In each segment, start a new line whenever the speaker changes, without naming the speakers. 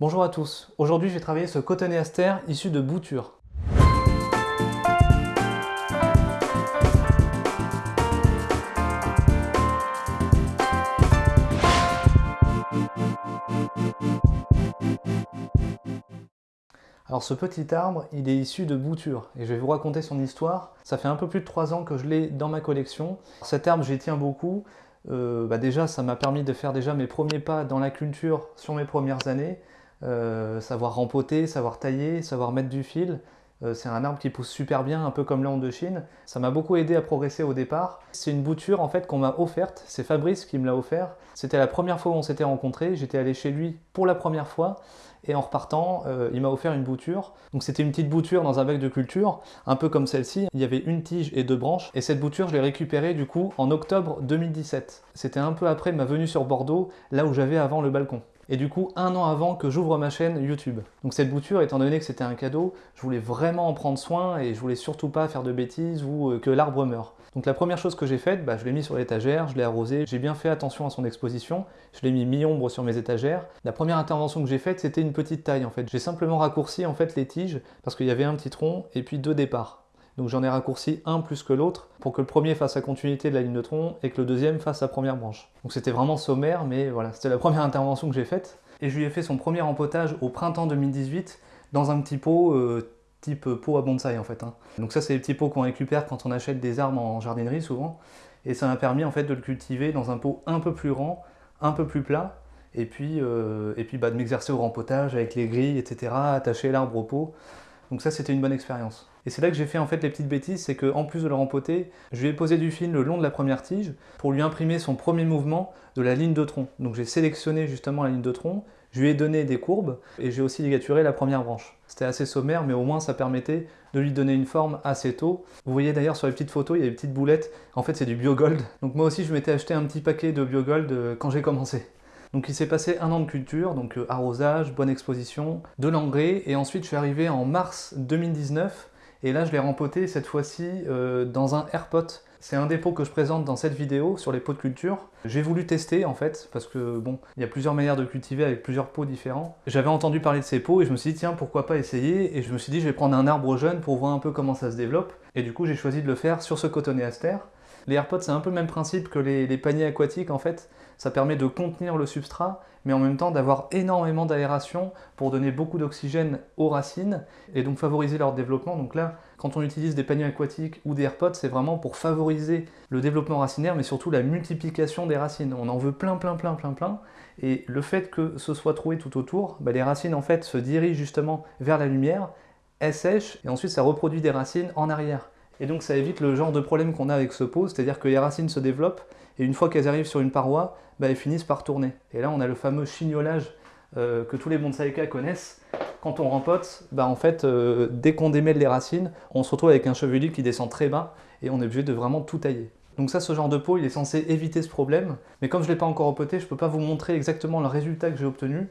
Bonjour à tous, aujourd'hui je vais travailler ce cotonéaster issu de boutures. Alors ce petit arbre, il est issu de boutures et je vais vous raconter son histoire. Ça fait un peu plus de 3 ans que je l'ai dans ma collection. Cet arbre, j'y tiens beaucoup. Euh, bah déjà, ça m'a permis de faire déjà mes premiers pas dans la culture sur mes premières années. Euh, savoir rempoter, savoir tailler, savoir mettre du fil. Euh, c'est un arbre qui pousse super bien, un peu comme l'onde de Chine. Ça m'a beaucoup aidé à progresser au départ. C'est une bouture en fait qu'on m'a offerte, c'est Fabrice qui me l'a offert. C'était la première fois où on s'était rencontrés, j'étais allé chez lui pour la première fois et en repartant, euh, il m'a offert une bouture. Donc c'était une petite bouture dans un bac de culture, un peu comme celle-ci. Il y avait une tige et deux branches, et cette bouture, je l'ai récupérée du coup en octobre 2017. C'était un peu après ma venue sur Bordeaux, là où j'avais avant le balcon et du coup un an avant que j'ouvre ma chaîne YouTube. Donc cette bouture, étant donné que c'était un cadeau, je voulais vraiment en prendre soin et je voulais surtout pas faire de bêtises ou euh, que l'arbre meure. Donc la première chose que j'ai faite, bah, je l'ai mis sur l'étagère, je l'ai arrosé, j'ai bien fait attention à son exposition, je l'ai mis mi-ombre sur mes étagères. La première intervention que j'ai faite, c'était une petite taille en fait. J'ai simplement raccourci en fait les tiges parce qu'il y avait un petit tronc et puis deux départs. Donc j'en ai raccourci un plus que l'autre pour que le premier fasse la continuité de la ligne de tronc et que le deuxième fasse sa première branche. Donc c'était vraiment sommaire, mais voilà, c'était la première intervention que j'ai faite. Et je lui ai fait son premier empotage au printemps 2018 dans un petit pot euh, type pot à bonsaï en fait. Hein. Donc ça c'est les petits pots qu'on récupère quand on achète des arbres en jardinerie souvent. Et ça m'a permis en fait de le cultiver dans un pot un peu plus grand, un peu plus plat, et puis, euh, et puis bah, de m'exercer au rempotage avec les grilles, etc., attacher l'arbre au pot. Donc ça, c'était une bonne expérience. Et c'est là que j'ai fait en fait les petites bêtises, c'est qu'en plus de le rempoter, je lui ai posé du fil le long de la première tige pour lui imprimer son premier mouvement de la ligne de tronc. Donc j'ai sélectionné justement la ligne de tronc, je lui ai donné des courbes et j'ai aussi ligaturé la première branche. C'était assez sommaire, mais au moins ça permettait de lui donner une forme assez tôt. Vous voyez d'ailleurs sur les petites photos, il y a des petites boulettes. En fait, c'est du biogold. Donc moi aussi, je m'étais acheté un petit paquet de biogold euh, quand j'ai commencé. Donc il s'est passé un an de culture, donc euh, arrosage, bonne exposition, de l'engrais, et ensuite je suis arrivé en mars 2019, et là je l'ai rempoté cette fois-ci euh, dans un airpot. C'est un dépôt que je présente dans cette vidéo sur les pots de culture. J'ai voulu tester en fait, parce que bon, il y a plusieurs manières de cultiver avec plusieurs pots différents. J'avais entendu parler de ces pots et je me suis dit tiens pourquoi pas essayer, et je me suis dit je vais prendre un arbre jeune pour voir un peu comment ça se développe, et du coup j'ai choisi de le faire sur ce cotonéaster. Les AirPods, c'est un peu le même principe que les, paniers aquatiques en fait. Ça permet de contenir le substrat, mais en même temps d'avoir énormément d'aération pour donner beaucoup d'oxygène aux racines et donc favoriser leur développement. Donc là, quand on utilise des paniers aquatiques ou des AirPods, c'est vraiment pour favoriser le développement racinaire, mais surtout la multiplication des racines. On en veut plein, plein, plein, plein, plein. Et le fait que ce soit troué tout autour, bah, les racines en fait se dirigent justement vers la lumière, elles sèchent, et ensuite ça reproduit des racines en arrière. Et donc ça évite le genre de problème qu'on a avec ce pot, c'est-à-dire que les racines se développent, et une fois qu'elles arrivent sur une paroi, bah, elles finissent par tourner. Et là on a le fameux chignolage euh, que tous les bonsaïkas connaissent. Quand on rempote, bah, en fait, euh, dès qu'on démêle les racines, on se retrouve avec un chevelu qui descend très bas, et on est obligé de vraiment tout tailler. Donc ça, ce genre de pot, il est censé éviter ce problème, mais comme je ne l'ai pas encore repoté, je ne peux pas vous montrer exactement le résultat que j'ai obtenu,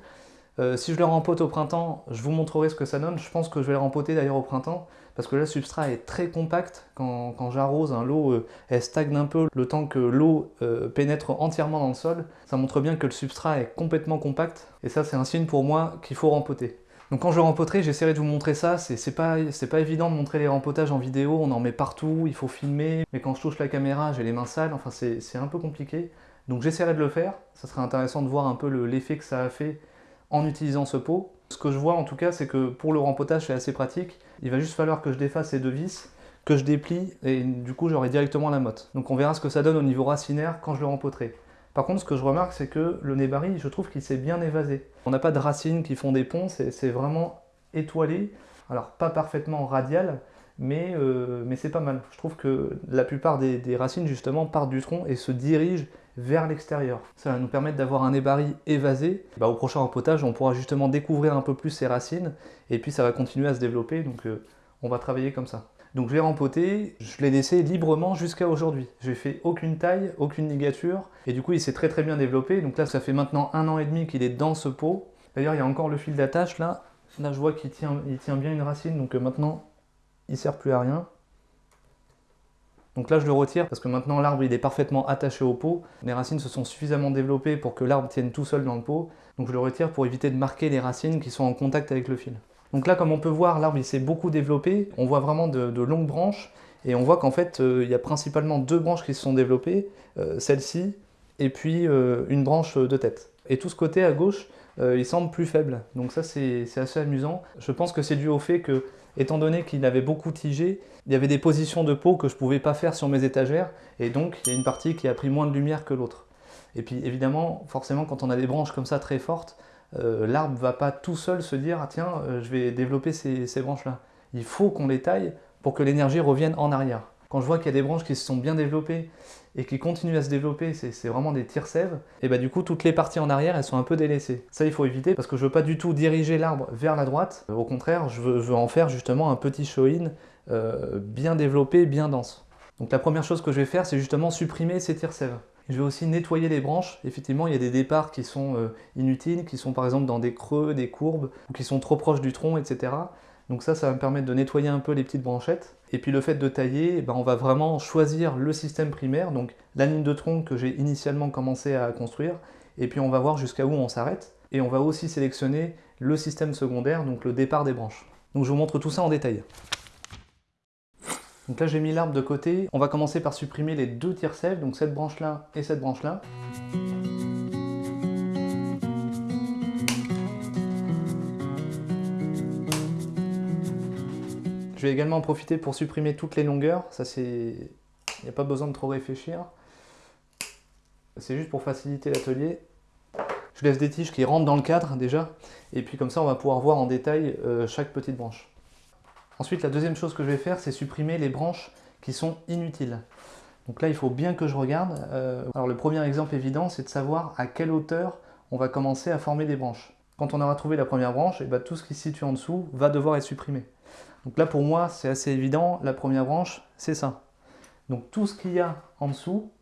euh, si je le rempote au printemps, je vous montrerai ce que ça donne. Je pense que je vais le rempoter d'ailleurs au printemps, parce que là, le substrat est très compact. Quand, j'arrose, hein, l'eau euh, elle stagne un peu le temps que l'eau euh, pénètre entièrement dans le sol. Ça montre bien que le substrat est complètement compact, et ça, c'est un signe pour moi qu'il faut rempoter. Donc quand je rempoterai, j'essaierai de vous montrer ça. C'est pas, pas évident de montrer les rempotages en vidéo, on en met partout, il faut filmer. Mais quand je touche la caméra, j'ai les mains sales, enfin c'est un peu compliqué. Donc j'essaierai de le faire, ça serait intéressant de voir un peu l'effet que ça a fait en utilisant ce pot. Ce que je vois en tout cas, c'est que pour le rempotage, c'est assez pratique. Il va juste falloir que je défasse ces deux vis, que je déplie, et du coup j'aurai directement la motte. Donc on verra ce que ça donne au niveau racinaire quand je le rempoterai. Par contre, ce que je remarque, c'est que le nébari, je trouve qu'il s'est bien évasé. On n'a pas de racines qui font des ponts, c'est vraiment étoilé. Alors pas parfaitement radial, mais, euh, mais c'est pas mal. Je trouve que la plupart des, racines justement partent du tronc et se dirigent vers l'extérieur. Ça va nous permettre d'avoir un ébari évasé. Bah, au prochain rempotage, on pourra justement découvrir un peu plus ces racines et puis ça va continuer à se développer, donc euh, on va travailler comme ça. Donc je l'ai rempoté, je l'ai laissé librement jusqu'à aujourd'hui. J'ai fait aucune taille, aucune ligature, et du coup il s'est très très bien développé. Donc là ça fait maintenant un an et demi qu'il est dans ce pot. D'ailleurs il y a encore le fil d'attache là. Là je vois qu'il tient, bien une racine, donc euh, maintenant il sert plus à rien. Donc là je le retire parce que maintenant l'arbre il est parfaitement attaché au pot. Les racines se sont suffisamment développées pour que l'arbre tienne tout seul dans le pot. Donc je le retire pour éviter de marquer les racines qui sont en contact avec le fil. Donc là comme on peut voir l'arbre il s'est beaucoup développé. On voit vraiment de, longues branches et on voit qu'en fait euh, il y a principalement deux branches qui se sont développées. Euh, celle-ci et puis euh, une branche de tête. Et tout ce côté à gauche il semble plus faible. Donc ça c'est assez amusant. Je pense que c'est dû au fait que étant donné qu'il avait beaucoup tigé, il y avait des positions de peau que je ne pouvais pas faire sur mes étagères, et donc il y a une partie qui a pris moins de lumière que l'autre. Et puis évidemment, forcément, quand on a des branches comme ça très fortes, euh, l'arbre ne va pas tout seul se dire ah, tiens, euh, je vais développer ces, ces branches-là ». Il faut qu'on les taille pour que l'énergie revienne en arrière. Quand je vois qu'il y a des branches qui se sont bien développées et qui continuent à se développer, c'est vraiment des tire-sèves, et bah du coup toutes les parties en arrière elles sont un peu délaissées. Ça il faut éviter parce que je veux pas du tout diriger l'arbre vers la droite, au contraire je veux, en faire justement un petit show-in euh, bien développé, bien dense. Donc la première chose que je vais faire c'est justement supprimer ces tire-sèves. Je vais aussi nettoyer les branches. Effectivement, il y a des départs qui sont euh, inutiles, qui sont par exemple dans des creux, des courbes, ou qui sont trop proches du tronc, etc. Donc ça, ça va me permettre de nettoyer un peu les petites branchettes. Et puis le fait de tailler, eh ben, on va vraiment choisir le système primaire, donc la ligne de tronc que j'ai initialement commencé à construire, et puis on va voir jusqu'à où on s'arrête. Et on va aussi sélectionner le système secondaire, donc le départ des branches. Donc je vous montre tout ça en détail. Donc là j'ai mis l'arbre de côté, on va commencer par supprimer les deux tire-sèves, donc cette branche-là et cette branche-là. Je vais également en profiter pour supprimer toutes les longueurs. Ça, c'est... Il n'y a pas besoin de trop réfléchir. C'est juste pour faciliter l'atelier. Je laisse des tiges qui rentrent dans le cadre déjà. Et puis comme ça, on va pouvoir voir en détail euh, chaque petite branche. Ensuite, la deuxième chose que je vais faire, c'est supprimer les branches qui sont inutiles. Donc là, il faut bien que je regarde. Euh, alors le premier exemple évident, c'est de savoir à quelle hauteur on va commencer à former des branches. Quand on aura trouvé la première branche, et eh ben, tout ce qui se situe en dessous va devoir être supprimé. Donc là, pour moi, c'est assez évident. La première branche, c'est ça. Donc tout ce qu'il y a en dessous,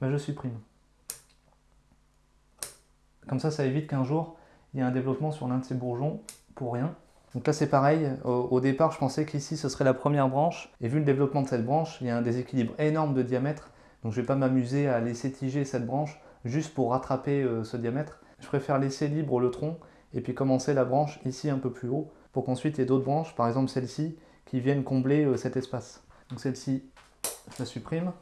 ben, je supprime. Comme ça, ça évite qu'un jour, il y ait un développement sur l'un de ces bourgeons pour rien. Donc là, c'est pareil. Au, départ, je pensais qu'ici, ce serait la première branche. Et vu le développement de cette branche, il y a un déséquilibre énorme de diamètre. Donc je ne vais pas m'amuser à laisser tiger cette branche juste pour rattraper euh, ce diamètre. Je préfère laisser libre le tronc et puis commencer la branche ici un peu plus haut pour qu'ensuite il y ait d'autres branches, par exemple celle-ci, qui viennent combler euh, cet espace. Donc celle-ci, je la supprime.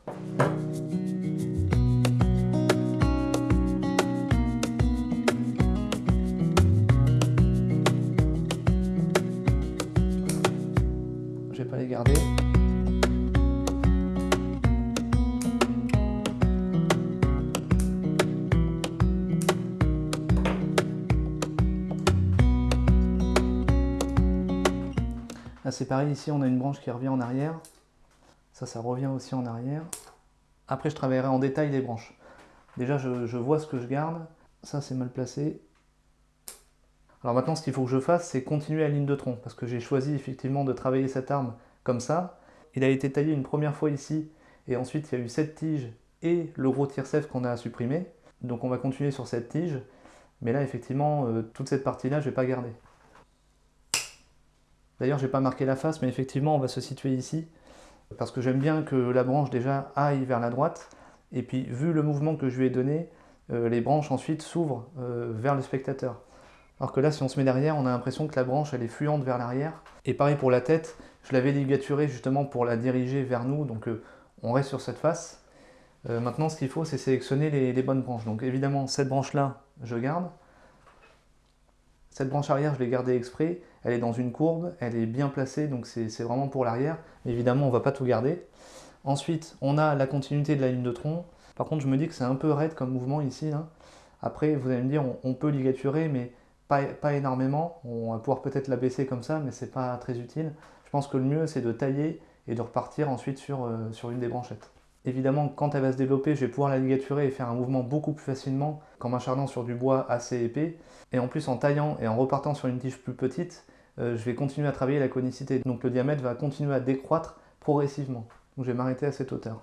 C'est pareil, ici on a une branche qui revient en arrière. Ça, ça revient aussi en arrière. Après, je travaillerai en détail les branches. Déjà, je, vois ce que je garde. Ça, c'est mal placé. Alors maintenant, ce qu'il faut que je fasse, c'est continuer la ligne de tronc, parce que j'ai choisi effectivement de travailler cette arme comme ça. Il a été taillé une première fois ici, et ensuite il y a eu cette tige et le gros tire-sève qu'on a supprimé. Donc on va continuer sur cette tige, mais là effectivement, euh, toute cette partie-là, je ne vais pas garder. D'ailleurs, je n'ai pas marqué la face, mais effectivement, on va se situer ici, parce que j'aime bien que la branche déjà aille vers la droite, et puis vu le mouvement que je lui ai donné, euh, les branches ensuite s'ouvrent euh, vers le spectateur. Alors que là, si on se met derrière, on a l'impression que la branche, elle est fluente vers l'arrière. Et pareil pour la tête, je l'avais ligaturée justement pour la diriger vers nous, donc euh, on reste sur cette face. maintenant, ce qu'il faut, c'est sélectionner les bonnes branches. Donc évidemment, cette branche-là, je garde. Cette branche arrière, je l'ai gardée exprès. Elle est dans une courbe, elle est bien placée, donc c'est vraiment pour l'arrière. Évidemment, on ne va pas tout garder. Ensuite, on a la continuité de la ligne de tronc. Par contre, je me dis que c'est un peu raide comme mouvement ici. Après, vous allez me dire, on, peut ligaturer, mais pas, énormément. On va pouvoir peut-être la baisser comme ça, mais c'est pas très utile. Je pense que le mieux, c'est de tailler et de repartir ensuite sur, euh, sur une des branchettes. Évidemment, quand elle va se développer, je vais pouvoir la ligaturer et faire un mouvement beaucoup plus facilement qu'en m'acharnant sur du bois assez épais. Et en plus, en taillant et en repartant sur une tige plus petite, je vais continuer à travailler la conicité. Donc le diamètre va continuer à décroître progressivement. Donc je vais m'arrêter à cette hauteur.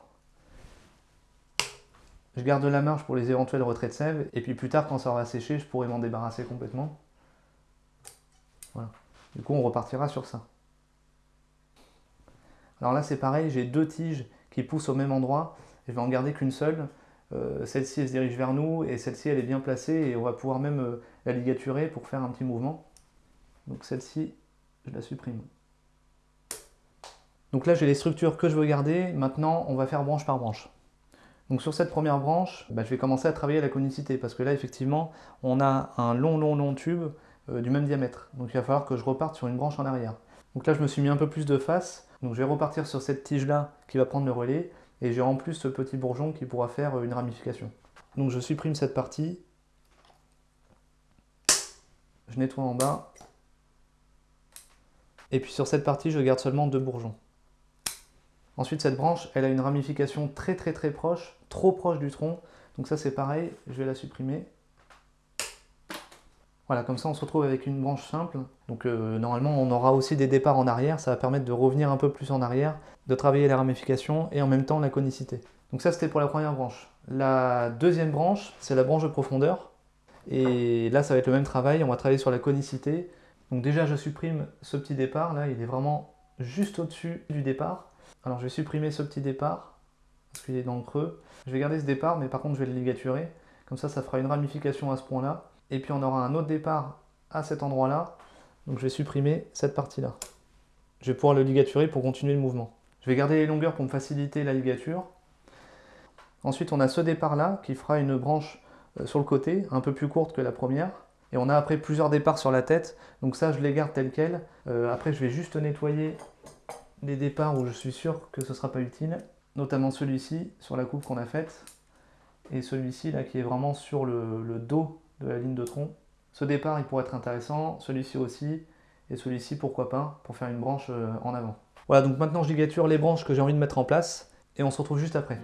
Je garde la marge pour les éventuels retraits de sève, et puis plus tard, quand ça aura séché, je pourrai m'en débarrasser complètement. Voilà. Du coup, on repartira sur ça. Alors là c'est pareil, j'ai deux tiges qui poussent au même endroit, je vais en garder qu'une seule. Euh, celle-ci elle se dirige vers nous et celle-ci elle est bien placée et on va pouvoir même euh, la ligaturer pour faire un petit mouvement. Donc celle-ci, je la supprime. Donc là j'ai les structures que je veux garder, maintenant on va faire branche par branche. Donc sur cette première branche, bah, je vais commencer à travailler la conicité parce que là effectivement on a un long long long tube euh, du même diamètre. Donc il va falloir que je reparte sur une branche en arrière. Donc là je me suis mis un peu plus de face, donc je vais repartir sur cette tige là qui va prendre le relais et j'ai en plus ce petit bourgeon qui pourra faire euh, une ramification. Donc je supprime cette partie, je nettoie en bas, et puis sur cette partie je garde seulement deux bourgeons. Ensuite, cette branche, elle a une ramification très très très proche, trop proche du tronc. Donc ça, c'est pareil, je vais la supprimer. Voilà, comme ça, on se retrouve avec une branche simple. Donc euh, normalement, on aura aussi des départs en arrière. Ça va permettre de revenir un peu plus en arrière, de travailler la ramification et en même temps la conicité. Donc ça, c'était pour la première branche. La deuxième branche, c'est la branche de profondeur. Et là, ça va être le même travail. On va travailler sur la conicité. Donc déjà, je supprime ce petit départ. Là, il est vraiment juste au-dessus du départ. Alors je vais supprimer ce petit départ, parce qu'il est dans le creux. Je vais garder ce départ, mais par contre je vais le ligaturer. Comme ça, ça fera une ramification à ce point-là. Et puis on aura un autre départ à cet endroit-là. Donc je vais supprimer cette partie-là. Je vais pouvoir le ligaturer pour continuer le mouvement. Je vais garder les longueurs pour me faciliter la ligature. Ensuite, on a ce départ-là qui fera une branche euh, sur le côté, un peu plus courte que la première. Et on a après plusieurs départs sur la tête. Donc ça, je les garde tels quels. Euh, après, je vais juste nettoyer des départs où je suis sûr que ce sera pas utile, notamment celui-ci sur la coupe qu'on a faite, et celui-ci là qui est vraiment sur le, dos de la ligne de tronc. Ce départ il pourrait être intéressant, celui-ci aussi, et celui-ci pourquoi pas, pour faire une branche euh, en avant. Voilà, donc maintenant je ligature les branches que j'ai envie de mettre en place, et on se retrouve juste après.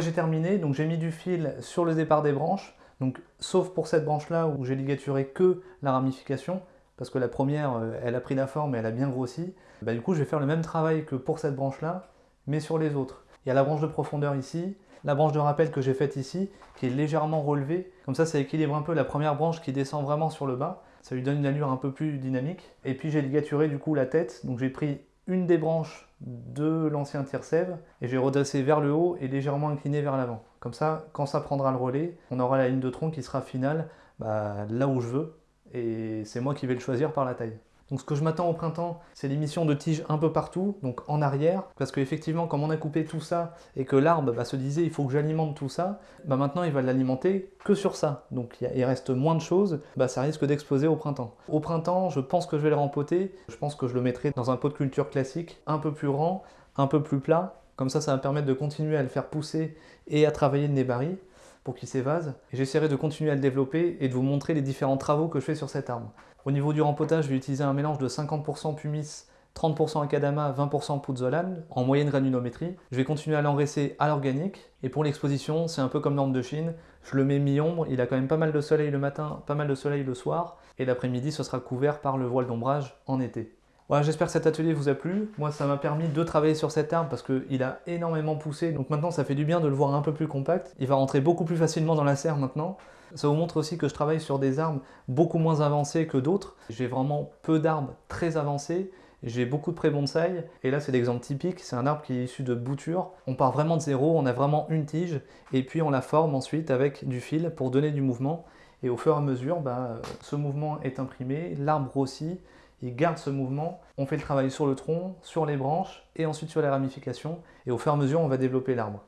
J'ai terminé. Donc j'ai mis du fil sur le départ des branches. Donc, sauf pour cette branche-là où j'ai ligaturé que la ramification, parce que la première, euh, elle a pris la forme et elle a bien grossi. Bah, du coup, je vais faire le même travail que pour cette branche-là, mais sur les autres. Il y a la branche de profondeur ici, la branche de rappel que j'ai faite ici, qui est légèrement relevée. Comme ça, ça équilibre un peu la première branche qui descend vraiment sur le bas. Ça lui donne une allure un peu plus dynamique. Et puis j'ai ligaturé du coup la tête, donc j'ai pris une des branches de l'ancien tire-sève et j'ai redressé vers le haut et légèrement incliné vers l'avant. Comme ça, quand ça prendra le relais, on aura la ligne de tronc qui sera finale bah, là où je veux et c'est moi qui vais le choisir par la taille. Donc ce que je m'attends au printemps, c'est l'émission de tiges un peu partout, donc en arrière, parce qu'effectivement, comme on a coupé tout ça, et que l'arbre bah, se disait il faut que j'alimente tout ça, bah maintenant il va l'alimenter que sur ça. Donc il reste moins de choses, bah, ça risque d'exploser au printemps. Au printemps, je pense que je vais le rempoter, je pense que je le mettrai dans un pot de culture classique, un peu plus grand, un peu plus plat, comme ça ça va me permettre de continuer à le faire pousser et à travailler le nébari pour qu'il s'évase. J'essaierai de continuer à le développer et de vous montrer les différents travaux que je fais sur cet arbre. Au niveau du rempotage, je vais utiliser un mélange de 50% pumice, 30% acadama, 20% pouzzolane, en moyenne granulométrie. Je vais continuer à l'engraisser à l'organique. Et pour l'exposition, c'est un peu comme l'orme de Chine. Je le mets mi-ombre, il a quand même pas mal de soleil le matin, pas mal de soleil le soir. Et l'après-midi, ce sera couvert par le voile d'ombrage en été. Voilà, j'espère que cet atelier vous a plu. Moi, ça m'a permis de travailler sur cet arbre parce qu'il a énormément poussé. Donc maintenant, ça fait du bien de le voir un peu plus compact. Il va rentrer beaucoup plus facilement dans la serre maintenant. Ça vous montre aussi que je travaille sur des arbres beaucoup moins avancés que d'autres. J'ai vraiment peu d'arbres très avancés. J'ai beaucoup de pré-bonsaï, et là c'est l'exemple typique, c'est un arbre qui est issu de boutures. On part vraiment de zéro, on a vraiment une tige, et puis on la forme ensuite avec du fil pour donner du mouvement. Et au fur et à mesure, bah, ce mouvement est imprimé, l'arbre grossit, il garde ce mouvement, on fait le travail sur le tronc, sur les branches, et ensuite sur les ramifications, et au fur et à mesure on va développer l'arbre.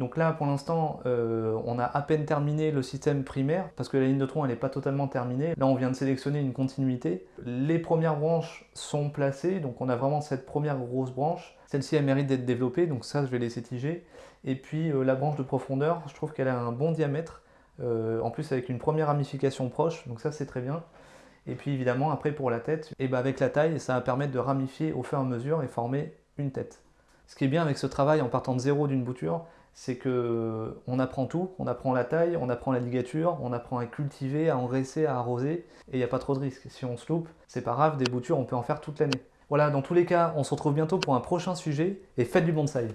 Donc là, pour l'instant, euh, on a à peine terminé le système primaire, parce que la ligne de tronc, elle n'est pas totalement terminée. Là, on vient de sélectionner une continuité. Les premières branches sont placées, donc on a vraiment cette première grosse branche. Celle-ci, elle mérite d'être développée, donc ça, je vais laisser tiger. Et puis, euh, la branche de profondeur, je trouve qu'elle a un bon diamètre, euh, en plus avec une première ramification proche, donc ça, c'est très bien. Et puis, évidemment, après, pour la tête, et ben avec la taille, ça va permettre de ramifier au fur et à mesure et former une tête. Ce qui est bien avec ce travail en partant de zéro d'une bouture, c'est que on apprend tout, on apprend la taille, on apprend la ligature, on apprend à cultiver, à engraisser, à arroser, et il n'y a pas trop de risques. Si on se loupe, c'est pas grave, des boutures, on peut en faire toute l'année. Voilà, dans tous les cas, on se retrouve bientôt pour un prochain sujet, et faites du bonsaï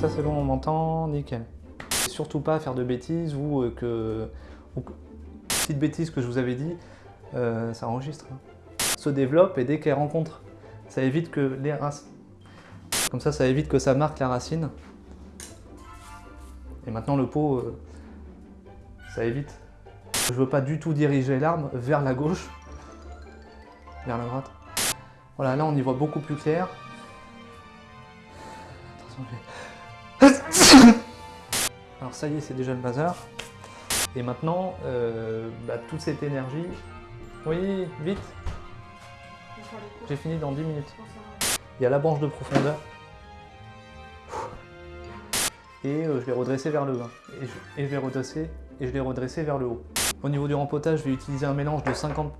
Ça c'est bon, on m'entend, nickel. surtout pas faire de bêtises ou euh, que... Petite bêtise que je vous avais dit, euh, ça enregistre. Hein. Se développe et dès qu'elle rencontre, ça évite que les racines... Comme ça, ça évite que ça marque la racine. Et maintenant le pot, euh, ça évite. Je veux pas du tout diriger l'arme vers la gauche, vers la droite. Voilà, là on y voit beaucoup plus clair. Attention, alors ça y est, c'est déjà le bazar. Et maintenant, euh, bah, toute cette énergie... Oui, vite J'ai fini dans 10 minutes. Il y a la branche de profondeur. Et euh, je l'ai redressé vers le bas. Et je, et je l'ai redressé et vers le haut. Au niveau du rempotage, je vais utiliser un mélange de 50